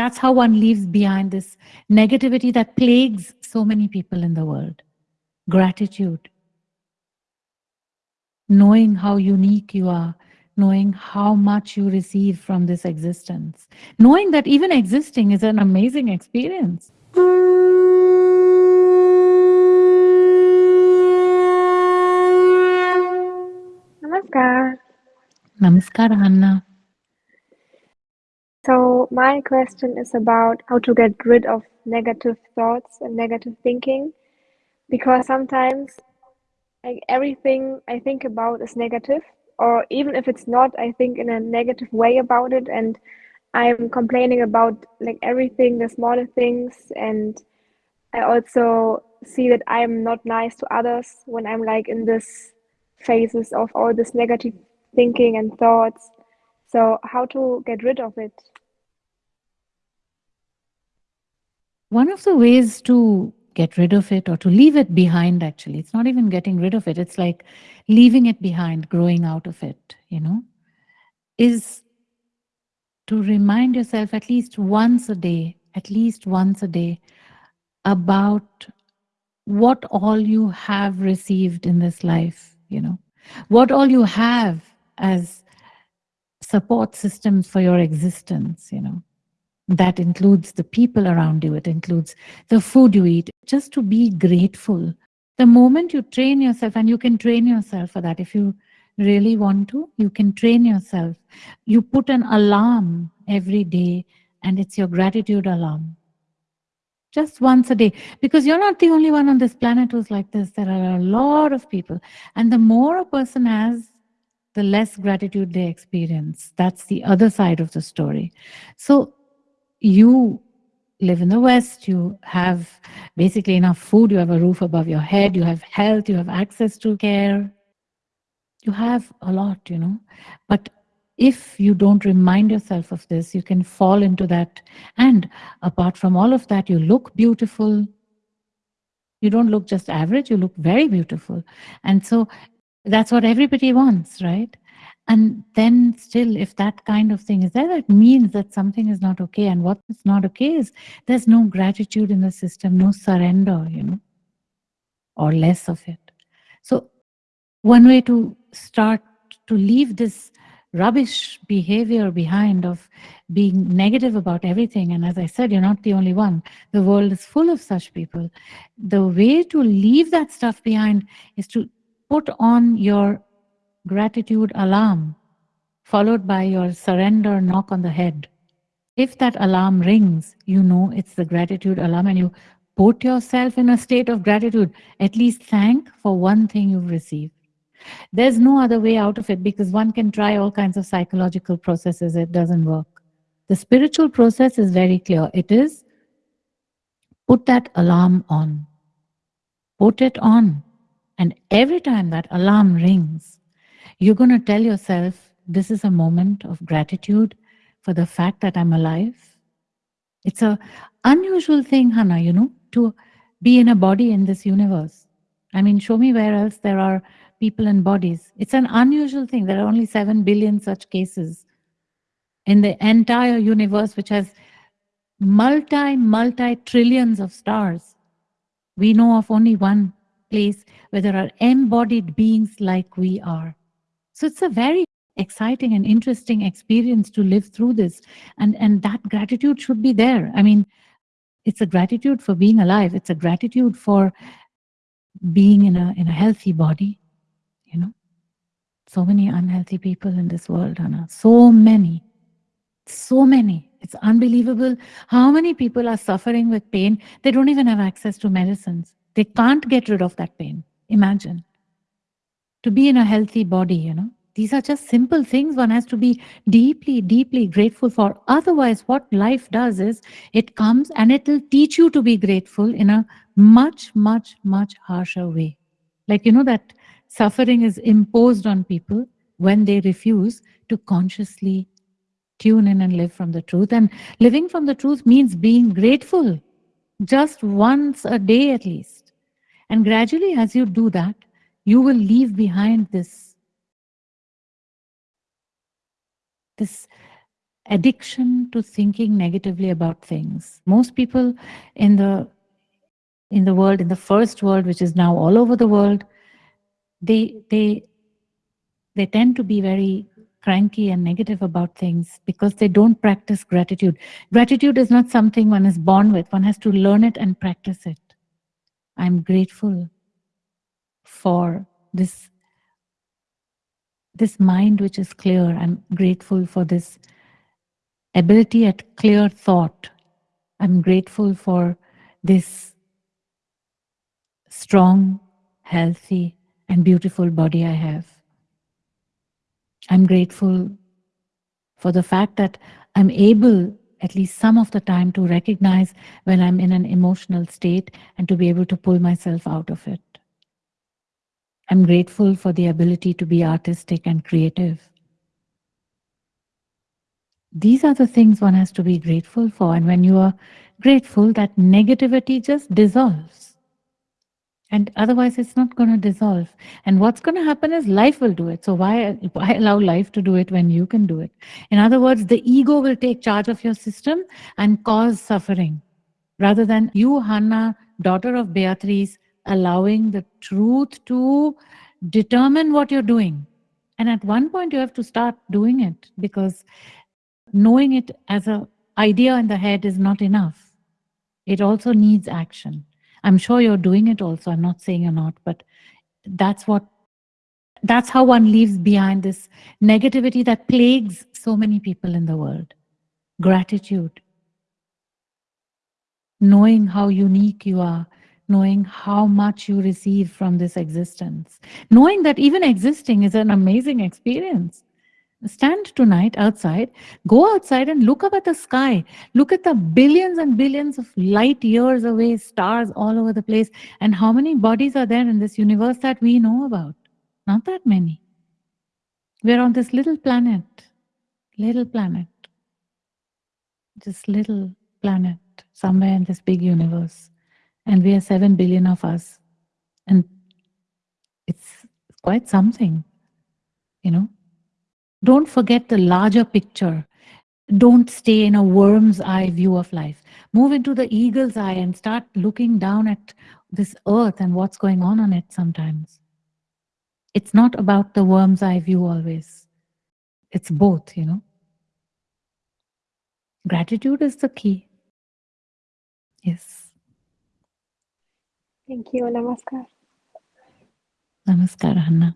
that's how one leaves behind this negativity that plagues so many people in the world. Gratitude. Knowing how unique you are, knowing how much you receive from this existence, knowing that even existing is an amazing experience. Namaskar. Namaskar, Anna. So my question is about how to get rid of negative thoughts and negative thinking because sometimes like everything I think about is negative or even if it's not I think in a negative way about it and I'm complaining about like everything the smaller things and I also see that I'm not nice to others when I'm like in this phases of all this negative thinking and thoughts so how to get rid of it? One of the ways to get rid of it or to leave it behind, actually, it's not even getting rid of it. It's like leaving it behind, growing out of it, you know, is to remind yourself at least once a day, at least once a day about what all you have received in this life, you know, what all you have as support systems for your existence, you know. That includes the people around you, it includes the food you eat, just to be grateful. The moment you train yourself, and you can train yourself for that if you really want to, you can train yourself. You put an alarm every day, and it's your gratitude alarm. Just once a day, because you're not the only one on this planet who's like this. There are a lot of people. And the more a person has the less gratitude they experience. That's the other side of the story. So you live in the West, you have basically enough food, you have a roof above your head, you have health, you have access to care. You have a lot, you know. But if you don't remind yourself of this, you can fall into that. And apart from all of that, you look beautiful. You don't look just average, you look very beautiful. And so that's what everybody wants, right? And then still, if that kind of thing is there, that means that something is not okay. And what is not okay is there's no gratitude in the system, no surrender, you know, or less of it. So one way to start to leave this rubbish behavior behind of being negative about everything. And as I said, you're not the only one. The world is full of such people. The way to leave that stuff behind is to put on your gratitude alarm, followed by your surrender knock on the head. If that alarm rings, you know it's the gratitude alarm and you put yourself in a state of gratitude. At least thank for one thing you've received. There's no other way out of it because one can try all kinds of psychological processes. It doesn't work. The spiritual process is very clear. It is put that alarm on. Put it on. And every time that alarm rings, you're going to tell yourself, this is a moment of gratitude for the fact that I'm alive. It's a unusual thing, Hannah, you know, to be in a body in this universe. I mean, show me where else there are people in bodies. It's an unusual thing. There are only 7 billion such cases in the entire universe, which has multi, multi trillions of stars. We know of only one place where there are embodied beings like we are. So it's a very exciting and interesting experience to live through this. And, and that gratitude should be there. I mean, it's a gratitude for being alive. It's a gratitude for being in a, in a healthy body, you know. So many unhealthy people in this world, Anna. So many. So many. It's unbelievable how many people are suffering with pain. They don't even have access to medicines. They can't get rid of that pain. Imagine. To be in a healthy body, you know. These are just simple things one has to be deeply, deeply grateful for. Otherwise, what life does is it comes and it will teach you to be grateful in a much, much, much harsher way. Like, you know, that suffering is imposed on people when they refuse to consciously tune in and live from the truth. And living from the truth means being grateful just once a day at least. And gradually, as you do that, you will leave behind this, this addiction to thinking negatively about things. Most people in the in the world, in the first world, which is now all over the world, they they they tend to be very cranky and negative about things because they don't practice gratitude. Gratitude is not something one is born with. One has to learn it and practice it. I'm grateful for this this mind which is clear. I'm grateful for this ability at clear thought. I'm grateful for this strong, healthy, and beautiful body I have. I'm grateful for the fact that I'm able, at least some of the time, to recognize when I'm in an emotional state and to be able to pull myself out of it. I'm grateful for the ability to be artistic and creative. These are the things one has to be grateful for. And when you are grateful, that negativity just dissolves. And otherwise, it's not going to dissolve. And what's going to happen is life will do it. So why, why allow life to do it when you can do it? In other words, the ego will take charge of your system and cause suffering. Rather than you, Hannah, daughter of Beatrice, allowing the truth to determine what you're doing. And at one point, you have to start doing it because knowing it as an idea in the head is not enough. It also needs action. I'm sure you're doing it also. I'm not saying you're not, but that's what that's how one leaves behind this negativity that plagues so many people in the world. Gratitude. Knowing how unique you are, knowing how much you receive from this existence, knowing that even existing is an amazing experience. Stand tonight outside, go outside and look up at the sky. Look at the billions and billions of light years away, stars all over the place. And how many bodies are there in this universe that we know about? Not that many. We're on this little planet, little planet, this little planet somewhere in this big universe. And we are 7 billion of us. And it's quite something, you know. Don't forget the larger picture. Don't stay in a worm's eye view of life. Move into the eagle's eye and start looking down at this earth and what's going on on it sometimes. It's not about the worm's eye view always. It's both, you know. Gratitude is the key. Yes. Thank you. Namaskar. Namaskar, Hannah.